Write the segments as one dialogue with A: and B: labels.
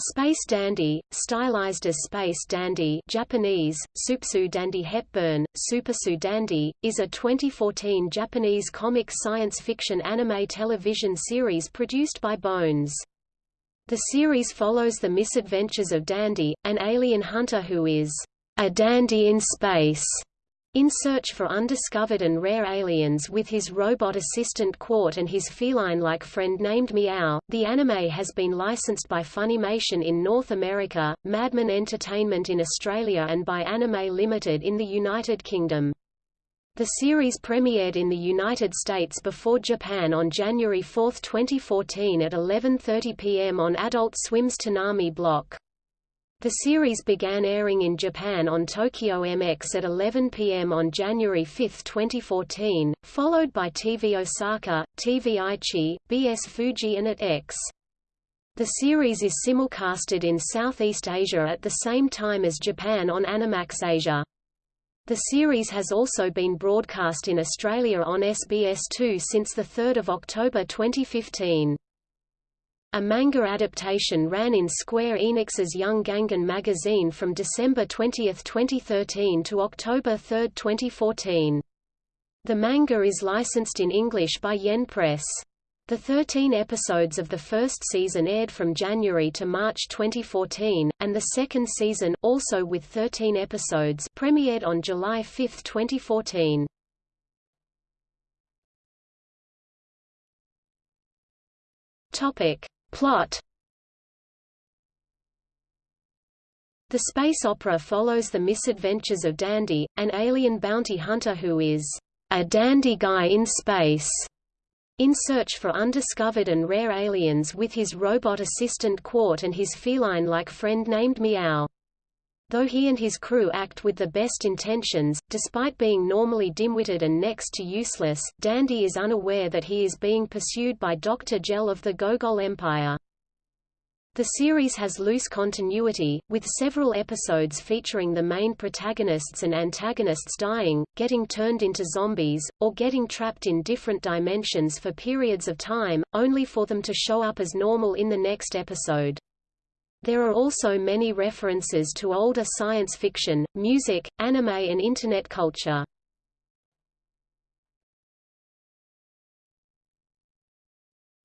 A: Space Dandy, stylized as Space Dandy Japanese, Supsu Dandy Hepburn, Supersu Dandy, is a 2014 Japanese comic science fiction anime television series produced by Bones. The series follows the misadventures of Dandy, an alien hunter who is a dandy in space in search for undiscovered and rare aliens with his robot assistant Quart and his feline-like friend named Meow, the anime has been licensed by Funimation in North America, Madman Entertainment in Australia and by Anime Limited in the United Kingdom. The series premiered in the United States before Japan on January 4, 2014 at 11.30 p.m. on Adult Swim's Toonami block. The series began airing in Japan on Tokyo MX at 11 p.m. on January 5, 2014, followed by TV Osaka, TV Aichi, BS Fuji and AT-X. The series is simulcasted in Southeast Asia at the same time as Japan on Animax Asia. The series has also been broadcast in Australia on SBS2 since 3 October 2015. A manga adaptation ran in Square Enix's Young Gangan magazine from December 20, 2013 to October 3, 2014. The manga is licensed in English by Yen Press. The 13 episodes of the first season aired from January to March 2014, and the second season, also with 13 episodes, premiered on July 5, 2014. Topic: Plot The space opera follows the misadventures of Dandy, an alien bounty hunter who is a dandy guy in space, in search for undiscovered and rare aliens with his robot assistant Quart and his feline-like friend named Meow. Though he and his crew act with the best intentions, despite being normally dim-witted and next to useless, Dandy is unaware that he is being pursued by Dr. Gel of the Gogol Empire. The series has loose continuity, with several episodes featuring the main protagonists and antagonists dying, getting turned into zombies, or getting trapped in different dimensions for periods of time, only for them to show up as normal in the next episode. There are also many references to older science fiction, music, anime and Internet culture.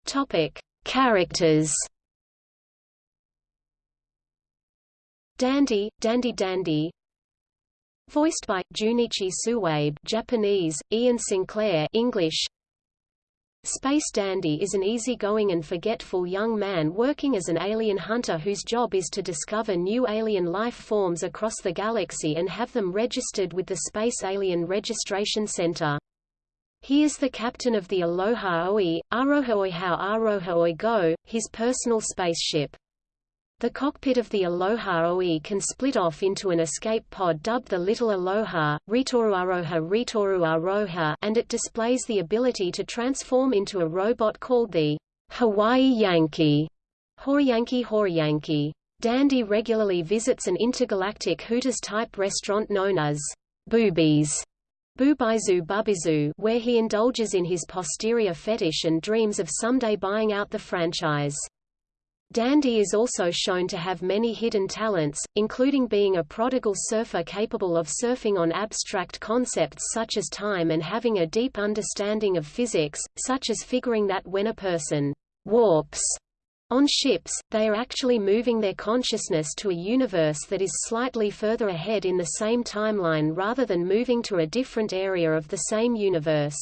A: Topic: Characters. Dandy, Dandy Dandy. Voiced by Junichi Suwabe, Japanese, Ian Sinclair, English. Space Dandy is an easygoing and forgetful young man working as an alien hunter whose job is to discover new alien life forms across the galaxy and have them registered with the Space Alien Registration Center. He is the captain of the Aloha Oe, Arohaoihao Arohaoi Go, his personal spaceship. The cockpit of the Aloha OE can split off into an escape pod dubbed the Little Aloha, Ritoru Aroha Ritoru Aroha and it displays the ability to transform into a robot called the Hawaii Yankee. Horiyanki Horiyanki. Dandy regularly visits an intergalactic Hooters-type restaurant known as Boobies. Bubaizu Bubizu where he indulges in his posterior fetish and dreams of someday buying out the franchise. Dandy is also shown to have many hidden talents, including being a prodigal surfer capable of surfing on abstract concepts such as time and having a deep understanding of physics, such as figuring that when a person warps on ships, they are actually moving their consciousness to a universe that is slightly further ahead in the same timeline rather than moving to a different area of the same universe.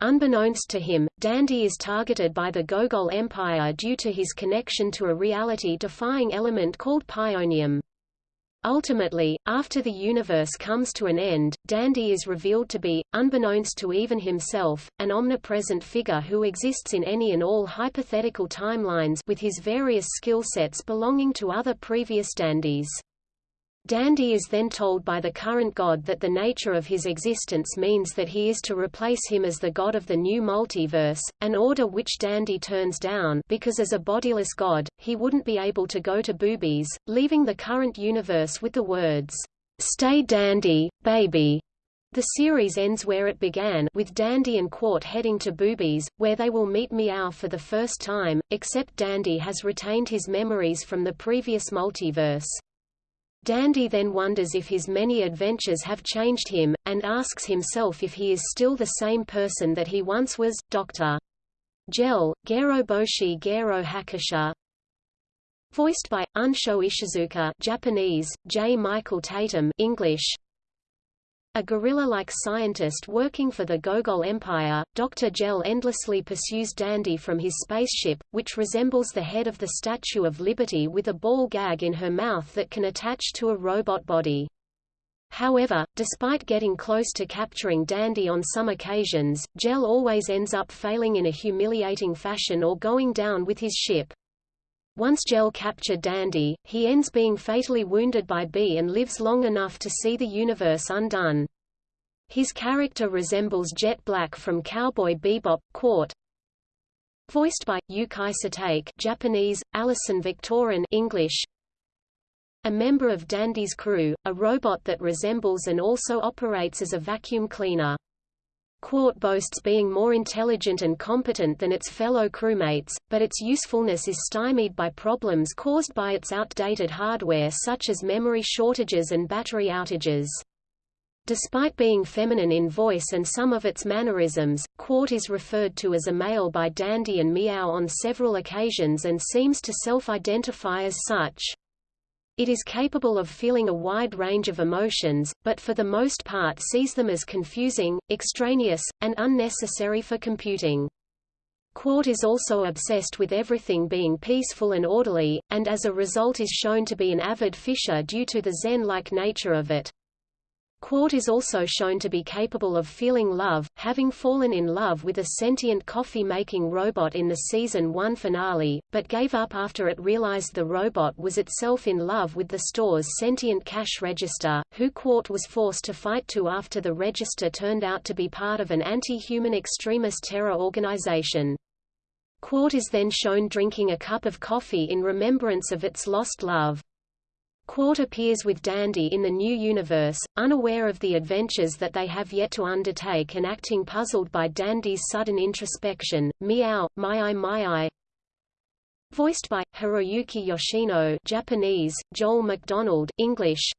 A: Unbeknownst to him, Dandy is targeted by the Gogol Empire due to his connection to a reality-defying element called pionium. Ultimately, after the universe comes to an end, Dandy is revealed to be, unbeknownst to even himself, an omnipresent figure who exists in any and all hypothetical timelines with his various skill sets belonging to other previous dandies. Dandy is then told by the current god that the nature of his existence means that he is to replace him as the god of the new multiverse, an order which Dandy turns down because as a bodiless god, he wouldn't be able to go to boobies, leaving the current universe with the words, "'Stay dandy, baby' The series ends where it began, with Dandy and Quart heading to Boobies, where they will meet Meow for the first time, except Dandy has retained his memories from the previous multiverse. Dandy then wonders if his many adventures have changed him, and asks himself if he is still the same person that he once was. Dr. Gel, Gero Boshi Gero Hakusha Voiced by, Unsho Ishizuka Japanese, J. Michael Tatum English, a gorilla-like scientist working for the Gogol Empire, Dr. Gel endlessly pursues Dandy from his spaceship, which resembles the head of the Statue of Liberty with a ball gag in her mouth that can attach to a robot body. However, despite getting close to capturing Dandy on some occasions, Gel always ends up failing in a humiliating fashion or going down with his ship. Once Gel captured Dandy, he ends being fatally wounded by B and lives long enough to see the universe undone. His character resembles Jet Black from Cowboy Bebop, Quart. Voiced by Yukai Satake Japanese, Alison Viktorin English. A member of Dandy's crew, a robot that resembles and also operates as a vacuum cleaner. Quart boasts being more intelligent and competent than its fellow crewmates, but its usefulness is stymied by problems caused by its outdated hardware such as memory shortages and battery outages. Despite being feminine in voice and some of its mannerisms, Quart is referred to as a male by Dandy and Meow on several occasions and seems to self-identify as such. It is capable of feeling a wide range of emotions, but for the most part sees them as confusing, extraneous, and unnecessary for computing. Quart is also obsessed with everything being peaceful and orderly, and as a result is shown to be an avid fisher due to the zen-like nature of it. Quart is also shown to be capable of feeling love, having fallen in love with a sentient coffee-making robot in the season 1 finale, but gave up after it realized the robot was itself in love with the store's sentient cash register, who Quart was forced to fight to after the register turned out to be part of an anti-human extremist terror organization. Quart is then shown drinking a cup of coffee in remembrance of its lost love. Quart appears with Dandy in the new universe, unaware of the adventures that they have yet to undertake and acting puzzled by Dandy's sudden introspection. Meow, My Eye my eye. Voiced by, Hiroyuki Yoshino Japanese, Joel McDonald English,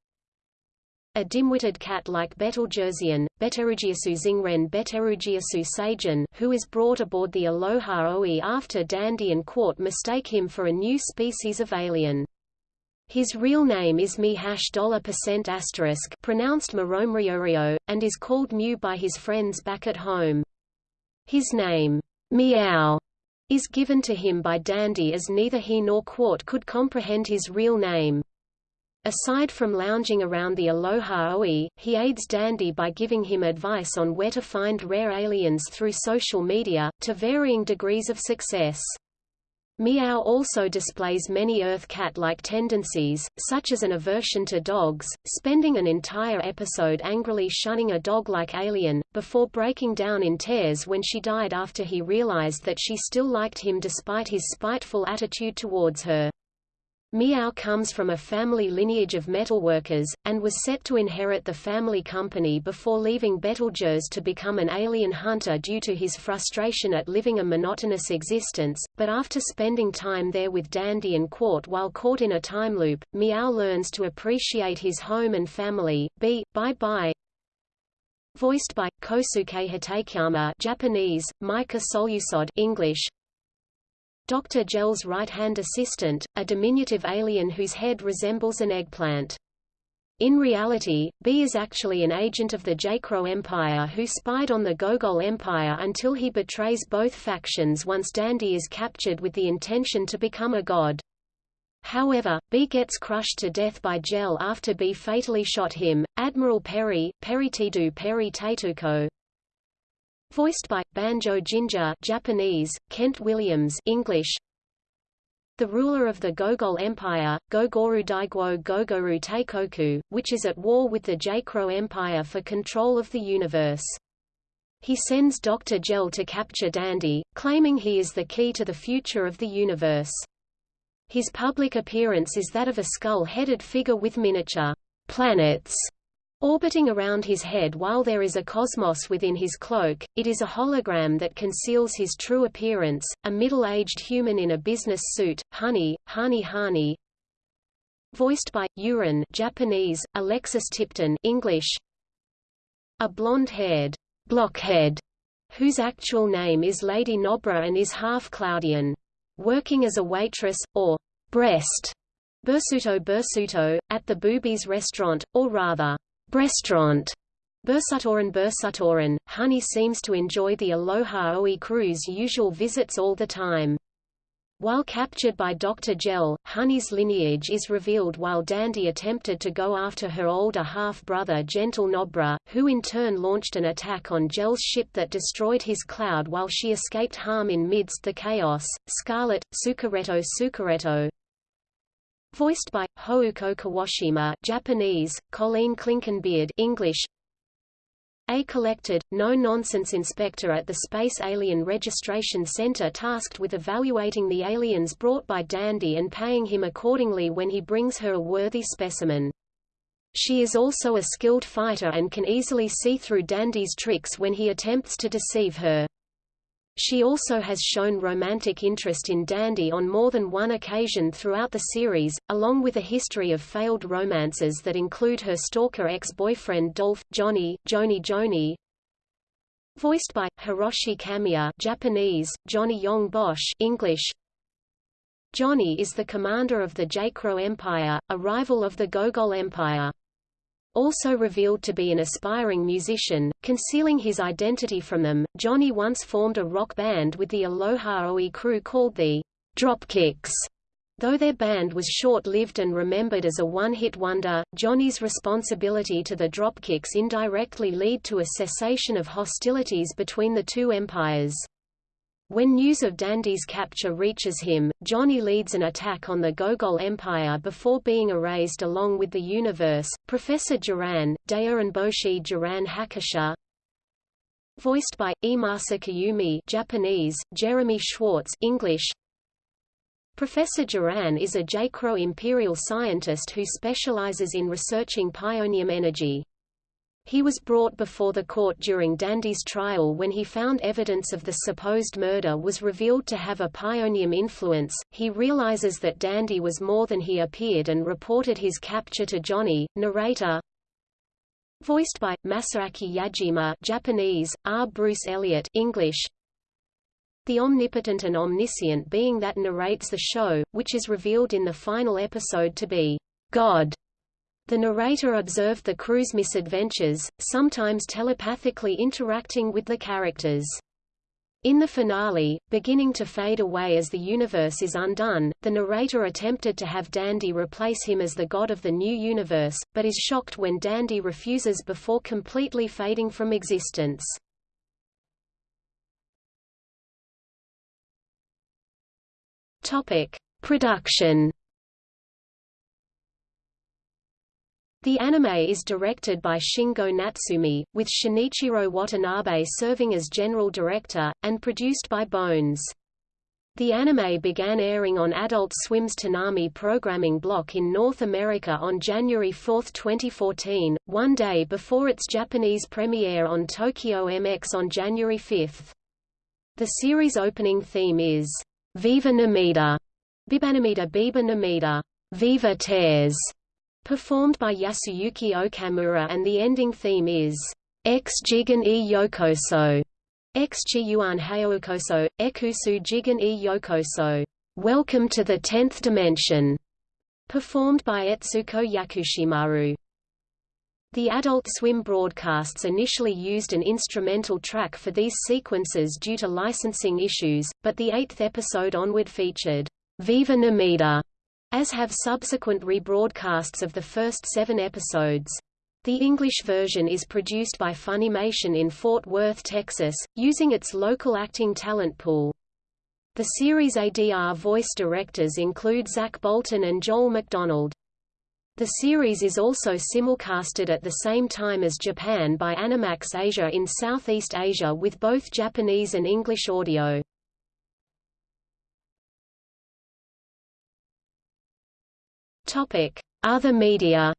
A: a dim-witted cat like Betelgeusean, Beterugiasu Zingren Beterugiasu Seijin, who is brought aboard the Aloha Oe after Dandy and Quart mistake him for a new species of alien. His real name is Mi hash dollar percent asterisk pronounced Maromriorio, and is called Mew by his friends back at home. His name, Meow, is given to him by Dandy as neither he nor Quart could comprehend his real name. Aside from lounging around the Aloha Oe, he aids Dandy by giving him advice on where to find rare aliens through social media, to varying degrees of success. Meow also displays many Earth cat-like tendencies, such as an aversion to dogs, spending an entire episode angrily shunning a dog-like alien, before breaking down in tears when she died after he realized that she still liked him despite his spiteful attitude towards her. Meow comes from a family lineage of metalworkers, and was set to inherit the family company before leaving Betelgeuse to become an alien hunter due to his frustration at living a monotonous existence, but after spending time there with Dandy and Quart while caught in a time loop, Meow learns to appreciate his home and family. B. Bye Bye Voiced by, Kosuke Hatakeyama Japanese, Micah Solusod English, Dr. Gel's right-hand assistant, a diminutive alien whose head resembles an eggplant. In reality, B is actually an agent of the Jaicro Empire who spied on the Gogol Empire until he betrays both factions once Dandy is captured with the intention to become a god. However, B gets crushed to death by Gel after B fatally shot him. Admiral Perry, Peritidu Perry Teituko, Voiced by Banjo Ginga Japanese, Kent Williams English. The ruler of the Gogol Empire, Gogoru Daiguo Gogoru Teikoku, which is at war with the Jaicro Empire for control of the universe. He sends Dr. Gel to capture Dandy, claiming he is the key to the future of the universe. His public appearance is that of a skull-headed figure with miniature planets Orbiting around his head while there is a cosmos within his cloak, it is a hologram that conceals his true appearance, a middle-aged human in a business suit, Honey, Hani Hani. Voiced by, Yurin Japanese, Alexis Tipton English. A blonde-haired, blockhead, whose actual name is Lady Nobra and is half Cloudian. Working as a waitress, or breast, bursuto bursuto, at the Boobies restaurant, or rather, Restaurant Bursutoran Bursutoran, Honey seems to enjoy the Aloha Oe crew's usual visits all the time. While captured by Dr. Gel, Honey's lineage is revealed while Dandy attempted to go after her older half-brother Gentle Nobra, who in turn launched an attack on Gel's ship that destroyed his cloud while she escaped harm in midst the chaos. Scarlet, Sukareto Sukareto, Voiced by Houko Kuwashima, Japanese, Colleen Clinkenbeard, English. A collected, no-nonsense inspector at the Space Alien Registration Center tasked with evaluating the aliens brought by Dandy and paying him accordingly when he brings her a worthy specimen. She is also a skilled fighter and can easily see through Dandy's tricks when he attempts to deceive her. She also has shown romantic interest in Dandy on more than one occasion throughout the series, along with a history of failed romances that include her stalker ex-boyfriend Dolph, Johnny, Joni Joni. Voiced by, Hiroshi Kamiya Japanese, Johnny Yong Bosch English. Johnny is the commander of the Jaicro Empire, a rival of the Gogol Empire. Also revealed to be an aspiring musician, concealing his identity from them, Johnny once formed a rock band with the Aloha Oe crew called the Dropkicks. Though their band was short-lived and remembered as a one-hit wonder, Johnny's responsibility to the Dropkicks indirectly lead to a cessation of hostilities between the two empires. When news of Dandy's capture reaches him, Johnny leads an attack on the Gogol Empire before being erased along with the universe. Professor Duran, Boshi Duran Hakusha, voiced by Iemasa Kayumi, Japanese, Jeremy Schwartz, English. Professor Duran is a Jaicro imperial scientist who specializes in researching pionium energy. He was brought before the court during Dandy's trial when he found evidence of the supposed murder was revealed to have a pionium influence. He realizes that Dandy was more than he appeared and reported his capture to Johnny, narrator. Voiced by Masaaki Yajima, Japanese, R. Bruce Elliott, English. The omnipotent and omniscient being that narrates the show, which is revealed in the final episode to be God. The narrator observed the crew's misadventures, sometimes telepathically interacting with the characters. In the finale, beginning to fade away as the universe is undone, the narrator attempted to have Dandy replace him as the god of the new universe, but is shocked when Dandy refuses before completely fading from existence. Topic: Production The anime is directed by Shingo Natsume, with Shinichiro Watanabe serving as general director, and produced by Bones. The anime began airing on Adult Swim's Toonami programming block in North America on January 4, 2014, one day before its Japanese premiere on Tokyo MX on January 5. The series opening theme is, Viva Namida, Bibanamida Biba Namida, Viva Tears, performed by Yasuyuki Okamura and the ending theme is X Jigen e Yokoso, X Chiyuan Hayokoso, Ekusu Jigen e Yokoso, Welcome to the Tenth Dimension, performed by Etsuko Yakushimaru. The Adult Swim broadcasts initially used an instrumental track for these sequences due to licensing issues, but the eighth episode onward featured Viva Namida as have subsequent rebroadcasts of the first seven episodes. The English version is produced by Funimation in Fort Worth, Texas, using its local acting talent pool. The series ADR voice directors include Zach Bolton and Joel McDonald. The series is also simulcasted at the same time as Japan by Animax Asia in Southeast Asia with both Japanese and English audio. Topic: Other media.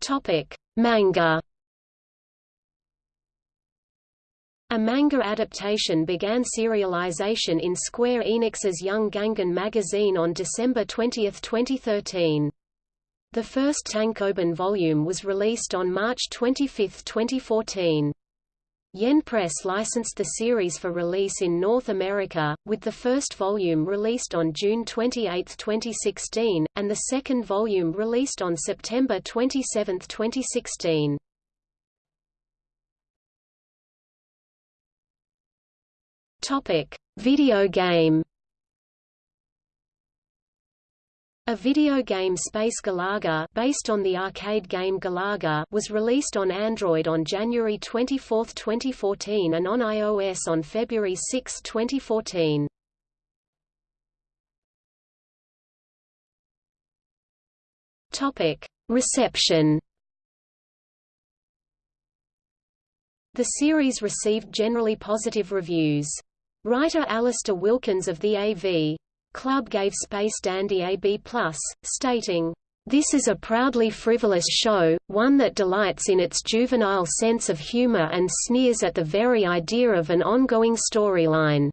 A: Topic: Manga. A manga adaptation began serialization in Square Enix's Young Gangan magazine on December 20, 2013. The first Tankoban volume was released on March 25, 2014. Yen Press licensed the series for release in North America, with the first volume released on June 28, 2016, and the second volume released on September 27, 2016. Topic: Video game. A video game Space Galaga based on the arcade game Galaga was released on Android on January 24, 2014 and on iOS on February 6, 2014. Topic: Reception The series received generally positive reviews. Writer Alasdair Wilkins of the AV Club gave Space Dandy a B+, stating, "...this is a proudly frivolous show, one that delights in its juvenile sense of humor and sneers at the very idea of an ongoing storyline."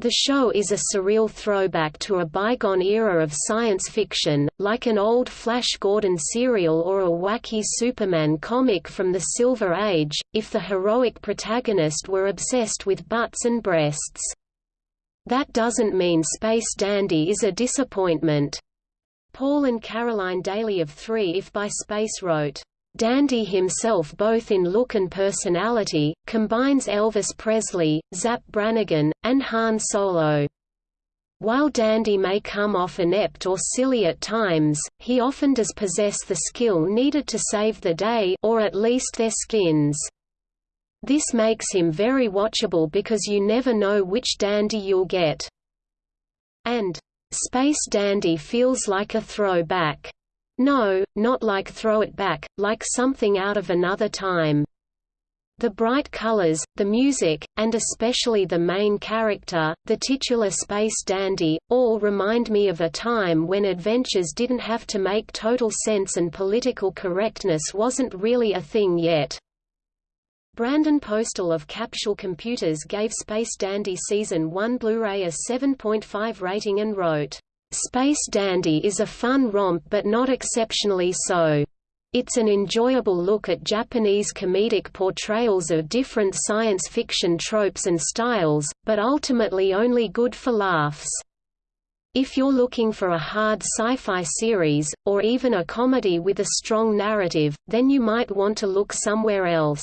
A: The show is a surreal throwback to a bygone era of science fiction, like an old Flash Gordon serial or a wacky Superman comic from the Silver Age, if the heroic protagonist were obsessed with butts and breasts. That doesn't mean Space Dandy is a disappointment. Paul and Caroline Daly of 3 If by Space wrote, Dandy himself both in look and personality, combines Elvis Presley, Zapp Brannigan, and Han Solo. While Dandy may come off inept or silly at times, he often does possess the skill needed to save the day or at least their skins. This makes him very watchable because you never know which Dandy you'll get. And, Space Dandy feels like a throwback. No, not like throw it back, like something out of another time. The bright colors, the music, and especially the main character, the titular space dandy, all remind me of a time when adventures didn't have to make total sense and political correctness wasn't really a thing yet. Brandon Postal of Capsule Computers gave Space Dandy Season 1 Blu-ray a 7.5 rating and wrote, Space Dandy is a fun romp but not exceptionally so. It's an enjoyable look at Japanese comedic portrayals of different science fiction tropes and styles, but ultimately only good for laughs. If you're looking for a hard sci-fi series, or even a comedy with a strong narrative, then you might want to look somewhere else.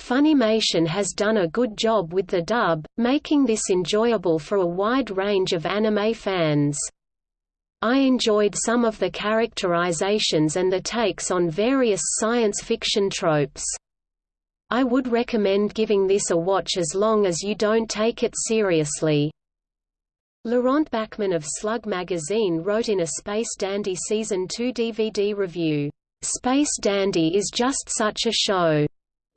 A: Funimation has done a good job with the dub, making this enjoyable for a wide range of anime fans. I enjoyed some of the characterizations and the takes on various science fiction tropes. I would recommend giving this a watch as long as you don't take it seriously. Laurent Bachman of Slug magazine wrote in a Space Dandy Season 2 DVD review, "...Space Dandy is just such a show.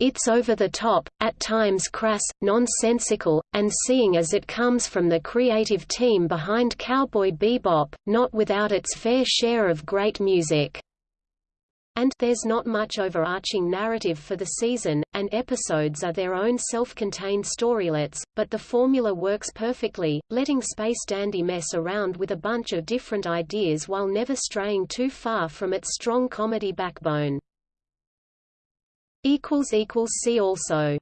A: It's over the top, at times crass, nonsensical, and seeing as it comes from the creative team behind Cowboy Bebop, not without its fair share of great music. And there's not much overarching narrative for the season, and episodes are their own self-contained storylets, but the formula works perfectly, letting Space Dandy mess around with a bunch of different ideas while never straying too far from its strong comedy backbone. See also